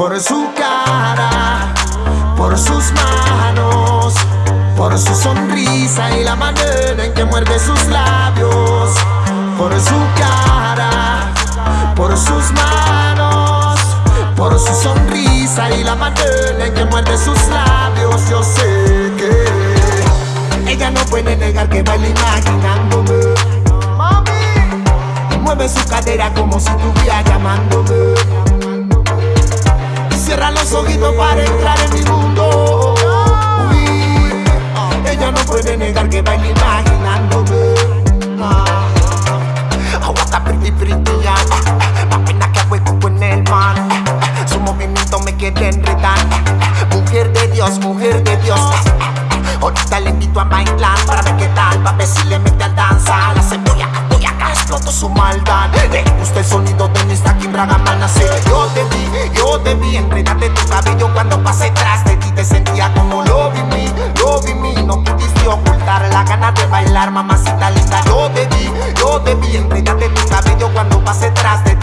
por su cara, por sus manos, por su sonrisa y la manera en que muerde sus labios, por su cara, por sus manos, por su sonrisa y la manera en que muerde sus labios. Yo sé que ella no puede negar que baila imaginándome. Mami, mueve su cadera como si estuviera llamándome los ojitos para entrar en mi mundo. Uy, ella no puede negar que baila imaginándome. Aguanta pretty pretty ya, más pena que hueco con el mar. Su movimiento me quiere enredar. Mujer de Dios, mujer de Dios. Ahorita le invito a bailar para ver qué tal, pa' ver si le mete al danza. La cebolla, acá, exploto su maldad. Le gusta el sonido de mi stacking bragamana, sí. Yo te vi, yo te vi, enredate tu cabello cuando pasé tras de ti. Te sentía como lo vi mí, lo vi mí. No pudiste ocultar la gana de bailar, mamacita linda. Yo te vi, yo te vi, enredate tu cabello cuando pasé tras de ti.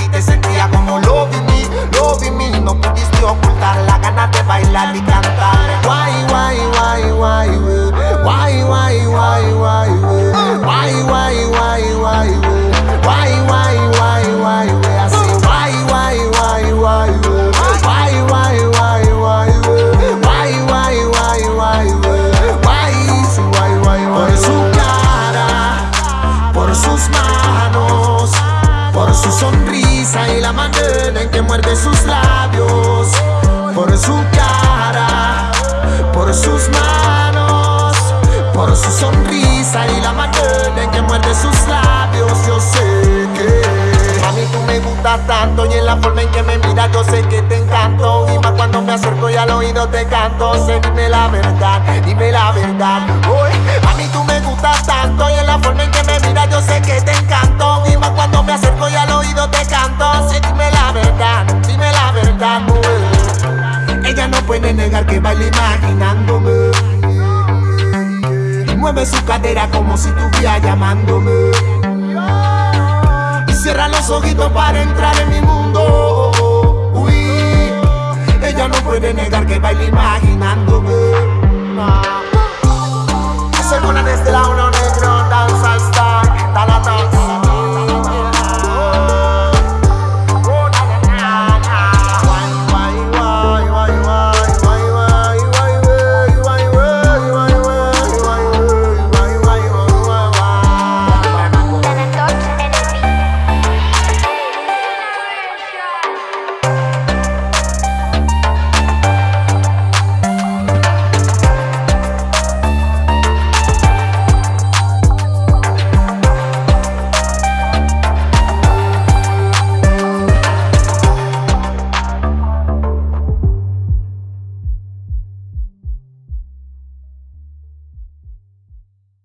Y la manera en que muerde sus labios, por su cara, por sus manos por su sonrisa y la manera en que muerde sus labios. Yo sé que a mí tú me gustas tanto y en la forma en que me miras yo sé que te encanto. Y más cuando me acerco y al oído te canto. Sé, dime la verdad, dime la verdad. Uy, a mí tú me gustas tanto y en la forma en que me miras yo sé que te encanto. Puede negar que baila imaginándome mueve su cadera como si estuviera llamándome. Y cierra los ojitos para entrar en mi mundo.